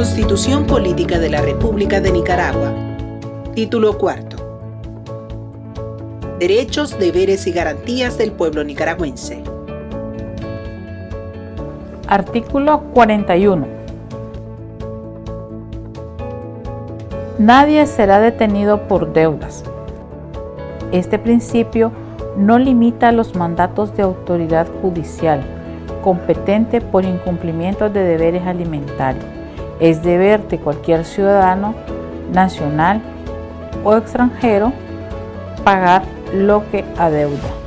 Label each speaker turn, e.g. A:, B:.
A: Constitución Política de la República de Nicaragua. Título cuarto. Derechos, deberes y garantías del pueblo nicaragüense.
B: Artículo 41. Nadie será detenido por deudas. Este principio no limita los mandatos de autoridad judicial competente por incumplimiento de deberes alimentarios. Es deber de cualquier ciudadano nacional o extranjero pagar lo que adeuda.